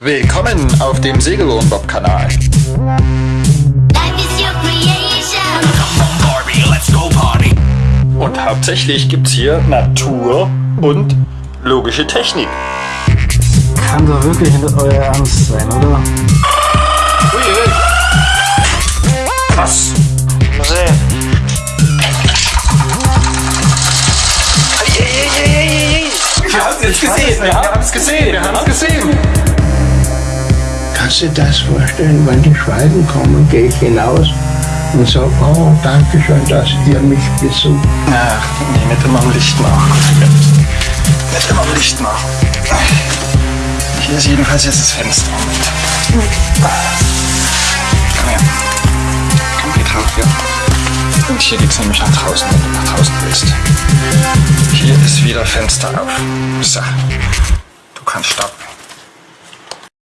Willkommen auf dem Segelohrenbob-Kanal. Und hauptsächlich gibt's hier Natur und logische Technik. Kann doch wirklich nicht euer Ernst sein, oder? Was? Wir haben es gesehen, wir haben es gesehen, wir haben es gesehen. Kannst du dir das vorstellen, wenn die Schwalben kommen, gehe ich hinaus und sage, oh, danke schön, dass ihr mich besucht. Ach, nee, nicht immer am Licht machen. Nicht immer am Licht machen. Hier ist jedenfalls jetzt das Fenster. Moment. Komm her. Komm, geh drauf, ja. Und hier geht's nämlich nach draußen, wenn du nach draußen willst. Hier ist wieder Fenster auf. So. Du kannst starten.